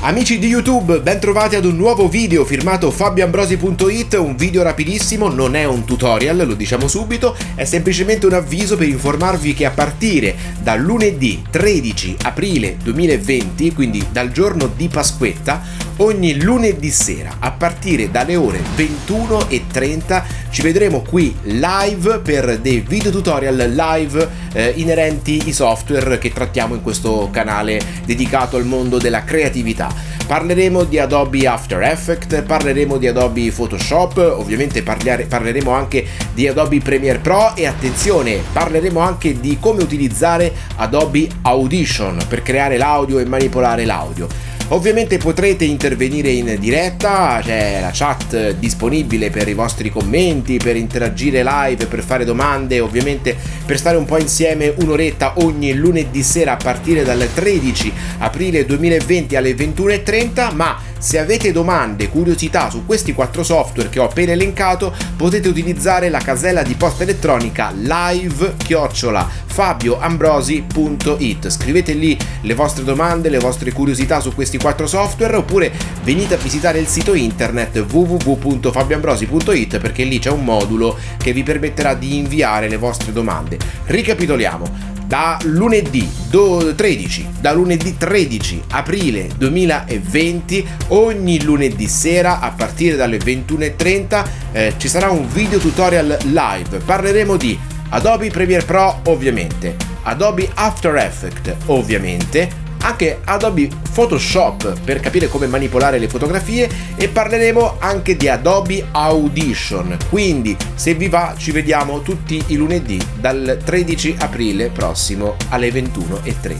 Amici di YouTube, ben trovati ad un nuovo video firmato fabioambrosi.it, un video rapidissimo, non è un tutorial, lo diciamo subito, è semplicemente un avviso per informarvi che a partire da lunedì 13 aprile 2020, quindi dal giorno di Pasquetta, ogni lunedì sera a partire dalle ore 21.30 ci vedremo qui live per dei video tutorial live eh, inerenti ai software che trattiamo in questo canale dedicato al mondo della creatività. Parleremo di Adobe After Effects, parleremo di Adobe Photoshop, ovviamente parleremo anche di Adobe Premiere Pro e attenzione, parleremo anche di come utilizzare Adobe Audition per creare l'audio e manipolare l'audio. Ovviamente potrete intervenire in diretta, c'è la chat disponibile per i vostri commenti, per interagire live, per fare domande, ovviamente per stare un po' insieme un'oretta ogni lunedì sera a partire dal 13 aprile 2020 alle 21.30, ma se avete domande, curiosità su questi quattro software che ho appena elencato, potete utilizzare la casella di posta elettronica live-fabioambrosi.it. Scrivete lì le vostre domande, le vostre curiosità su questi quattro software oppure venite a visitare il sito internet www.fabioambrosi.it perché lì c'è un modulo che vi permetterà di inviare le vostre domande. Ricapitoliamo. Da lunedì 13, da lunedì 13 aprile 2020 ogni lunedì sera a partire dalle 21.30 eh, ci sarà un video tutorial live. Parleremo di Adobe Premiere Pro ovviamente. Adobe After Effects ovviamente anche Adobe Photoshop per capire come manipolare le fotografie e parleremo anche di Adobe Audition. Quindi se vi va ci vediamo tutti i lunedì dal 13 aprile prossimo alle 21.30.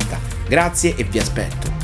Grazie e vi aspetto.